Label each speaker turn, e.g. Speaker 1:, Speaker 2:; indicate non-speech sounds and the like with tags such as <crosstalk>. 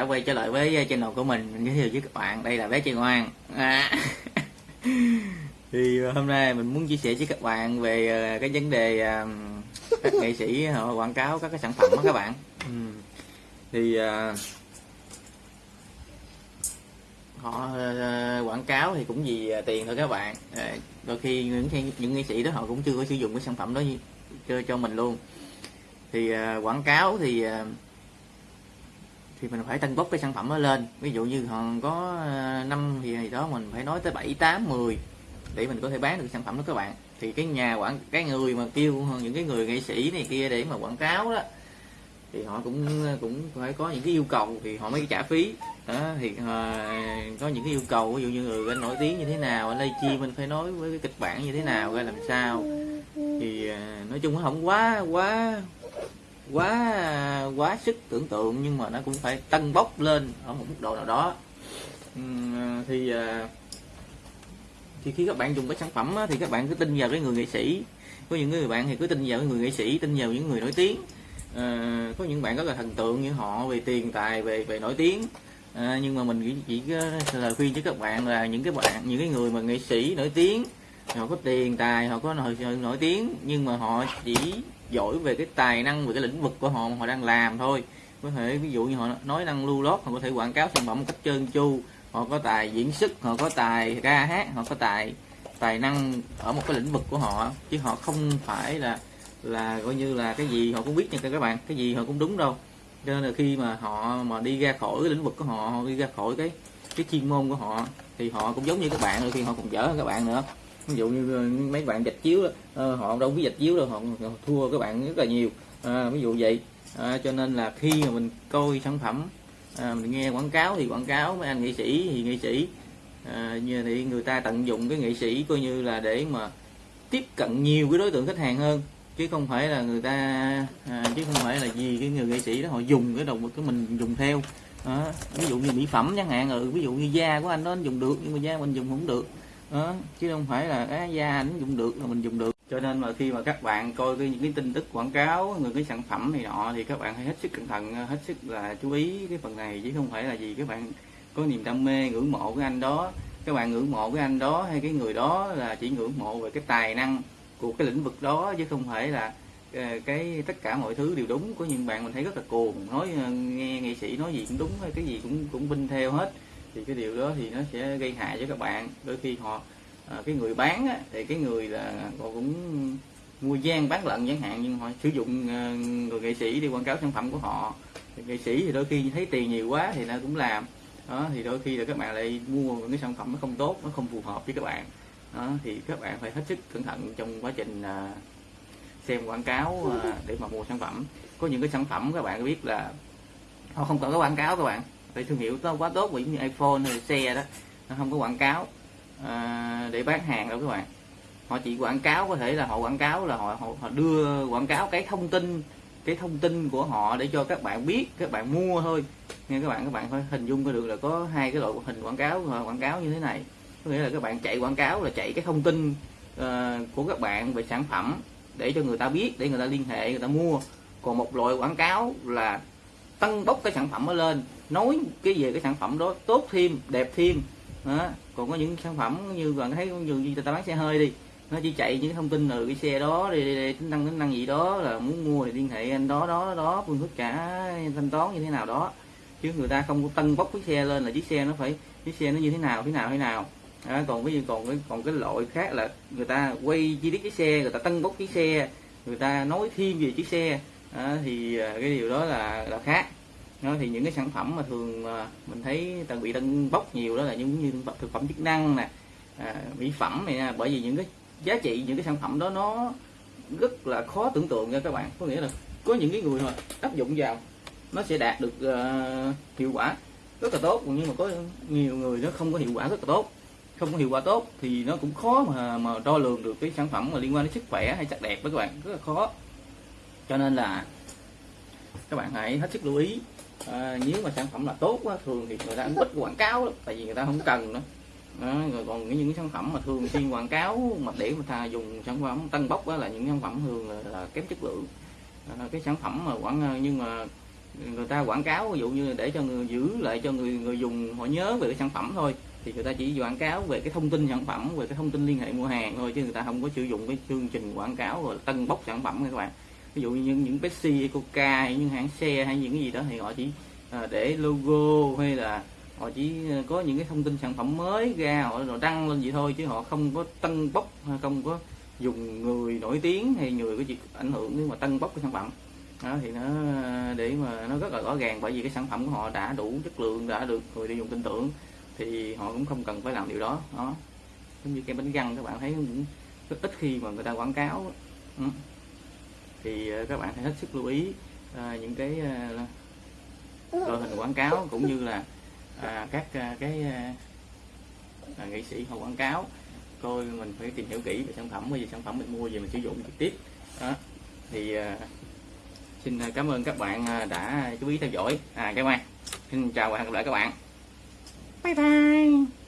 Speaker 1: đã quay trở lại với channel của mình. Mình giới thiệu với các bạn. Đây là bé trai ngoan à. <laughs> thì hôm nay mình muốn chia sẻ với các bạn về ờ, cái vấn đề ờ, các nghệ sĩ họ quảng cáo các cái sản phẩm đó các bạn. Ừ. thì ờ, họ quảng cáo thì cũng vì tiền thôi các bạn. Đôi khi những những nghệ sĩ đó họ cũng chưa có sử dụng cái sản phẩm đó cho cho mình luôn. Thì quảng cáo thì thì mình phải tăng bốc cái sản phẩm nó lên. Ví dụ như còn có ờ, năm thì đó mình phải nói tới 7 8 10 để mình có thể bán được sản phẩm đó các bạn. Thì cái nhà quảng cái người mà kêu những cái người nghệ sĩ này kia để mà quảng cáo đó thì họ cũng cũng phải có những cái yêu cầu thì họ mới trả phí. Đó thì uh, có những cái yêu cầu ví dụ như người anh nổi tiếng như thế nào anh chi mình phải nói với cái kịch bản như thế nào ra làm sao. Thì uh, nói chung nó không quá quá quá quá sức tưởng tượng nhưng mà nó cũng phải tăng bốc lên ở một mức độ nào đó. Ừ, thì à, thì khi các bạn dùng cái sản phẩm thì các bạn cứ tin vào cái người nghệ sĩ. Có những người bạn thì cứ tin vào cái người nghệ sĩ tin vào những người nổi tiếng. À, có những bạn rất là thần tượng như họ về tiền tài về về nổi tiếng. À, nhưng mà mình chỉ, chỉ lời khuyên cho các bạn là những cái bạn những cái người mà nghệ sĩ nổi tiếng họ có tiền tài họ có nổi, nổi tiếng nhưng mà họ chỉ giỏi về cái tài năng về cái lĩnh vực của họ mà họ đang làm thôi. Có thể ví dụ như họ nói năng lưu lót họ có thể quảng cáo sản phẩm một cách trơn tru. Họ có tài diễn xuất, họ có tài ca hát, họ có tài tài năng ở một cái lĩnh vực của họ. Chứ họ không phải là là coi như là cái gì họ cũng biết nha các bạn. Cái gì họ cũng đúng đâu. Cho nên là khi mà họ mà đi ra khỏi cái lĩnh vực của họ họ đi ra khỏi cái cái chuyên môn của họ, thì họ cũng giống như các bạn, đôi khi họ còn dở hơn các bạn nữa ví dụ như ờ, mấy bạn dịch chiếu đó, ờ, họ đâu biết dịch chiếu đâu họ, thua các bạn rất là nhiều. À, ví dụ vậy. À, cho nên là khi mà mình coi sản phẩm à, mình nghe quảng cáo thì quảng cáo mấy anh nghệ sĩ thì nghệ sĩ. À, như thì người ta tận dụng cái nghệ sĩ coi như là để mà tiếp cận nhiều cái đối tượng khách hàng hơn. Chứ không phải là người ta à, chứ không phải là gì cái người nghệ sĩ đó họ dùng cái đồng cái mình dùng theo. À, ví dụ như mỹ phẩm chẳng hạn ừ, ví dụ như da của anh đó anh dùng được nhưng mà da mình dùng không được đó. chứ không phải là cái da anh dùng được là mình dùng được. Cho nên mà khi mà các bạn coi cái, những cái tin tức quảng cáo người cái sản phẩm này nọ thì các bạn hãy hết sức cẩn thận hết sức là chú ý cái phần này chứ không phải là gì các bạn có niềm đam mê ngưỡng mộ cái anh đó. Các bạn ngưỡng mộ cái anh đó hay cái người đó là chỉ ngưỡng mộ về cái tài năng của cái lĩnh vực đó chứ không phải là ờ, cái tất cả mọi thứ đều đúng. Có những bạn mình thấy rất là cuồng nói ờ, nghe nghệ sĩ nói gì cũng đúng cái gì cũng cũng binh theo hết thì cái điều đó thì nó sẽ gây hại cho các bạn. Đôi khi họ à, cái người bán á, thì cái người là họ cũng mua gian bán lận chẳng hạn nhưng họ sử dụng à, người nghệ sĩ đi quảng cáo sản phẩm của họ. Thì nghệ sĩ thì đôi khi thấy tiền nhiều quá thì nó cũng làm. Đó thì đôi khi là các bạn lại mua những cái sản phẩm nó không tốt nó không phù hợp với các bạn. Đó thì các bạn phải hết sức cẩn thận trong quá trình à, xem quảng cáo à, để mà mua sản phẩm. Có những cái sản phẩm các bạn biết là họ không cần có quảng cáo các bạn về thương hiệu nó quá tốt vì như iPhone hay xe đó nó không có quảng cáo à, để bán hàng đâu các bạn. Họ chỉ quảng cáo có thể là họ quảng cáo là họ, họ họ đưa quảng cáo cái thông tin cái thông tin của họ để cho các bạn biết các bạn mua thôi. Nghe các bạn các bạn phải hình dung có được là có hai cái loại hình quảng cáo quảng cáo như thế này. Có nghĩa là các bạn chạy quảng cáo là chạy cái thông tin uh, của các bạn về sản phẩm để cho người ta biết để người ta liên hệ người ta mua. Còn một loại quảng cáo là tăng bốc cái sản phẩm nó lên nói cái về cái sản phẩm đó tốt thêm đẹp thêm. Đó. còn có những sản phẩm như bạn thấy như người ta bán xe hơi đi nó chỉ chạy những thông tin từ cái xe đó đi tính năng tính năng gì đó là muốn mua thì liên hệ anh đó đó đó phương thức trả thanh toán như thế nào đó. Chứ người ta không có tân bốc cái xe lên là chiếc xe nó phải chiếc xe nó như thế nào thế nào thế nào. À, còn ví dụ còn cái còn cái loại khác là người ta quay chi tiết cái xe người ta tân bốc cái xe người ta nói thêm về chiếc xe. À, thì cái điều đó là là khác đó, thì những cái sản phẩm mà thường mình thấy tần bị tân bốc nhiều đó là những như thực phẩm chức năng nè à, mỹ phẩm này nè bởi vì những cái giá trị những cái sản phẩm đó nó rất là khó tưởng tượng nha các bạn. Có nghĩa là có những cái người mà áp dụng vào nó sẽ đạt được uh, hiệu quả rất là tốt nhưng mà có nhiều người nó không có hiệu quả rất là tốt. Không có hiệu quả tốt thì nó cũng khó mà mà đo lường được cái sản phẩm mà liên quan đến sức khỏe hay sắc đẹp với các bạn rất là khó. Cho nên là các bạn hãy hết sức lưu ý à, nếu mà sản phẩm là tốt quá thường thì người ta cũng ít quảng cáo lắm tại vì người ta không cần nữa. Đó, rồi còn những những sản phẩm mà thường xuyên quảng cáo mà để mà ta dùng sản phẩm tăng bốc đó là những sản phẩm thường là, là kém chất lượng. À, cái sản phẩm mà quảng nhưng mà người ta quảng cáo ví dụ như để cho người giữ lại cho người người dùng họ nhớ về cái sản phẩm thôi thì người ta chỉ quảng cáo về cái thông tin sản phẩm về cái thông tin liên hệ mua hàng thôi chứ người ta không có sử dụng cái chương trình quảng cáo rồi tân bốc sản phẩm các bạn ví dụ như những những Pepsi Coca hay những hãng xe hay những cái gì đó thì họ chỉ à, để logo hay là họ chỉ à, có những cái thông tin sản phẩm mới ra họ rồi đăng lên vậy thôi chứ họ không có tân bốc hay không có dùng người nổi tiếng hay người có gì ảnh hưởng nếu mà tân bốc cái sản phẩm. Đó, thì nó à, để mà nó rất là rõ ràng bởi vì cái sản phẩm của họ đã đủ chất lượng, đã được người tiêu dùng tin tưởng thì họ cũng không cần phải làm điều đó. Đó, giống như cái bánh răng các bạn thấy cũng rất ít khi mà người ta quảng cáo. Đó thì ờ, các bạn hãy hết sức lưu ý à, những cái à, loại hình quảng cáo cũng như là à, các à, cái à, nghệ sĩ họ quảng cáo. Coi mình phải tìm hiểu kỹ về sản phẩm vì sản phẩm mình mua về mình sử dụng trực tiếp. Đó. Thì à, xin cảm ơn các bạn đã chú ý theo dõi. À các bạn xin chào và hẹn gặp lại các bạn. Bye bye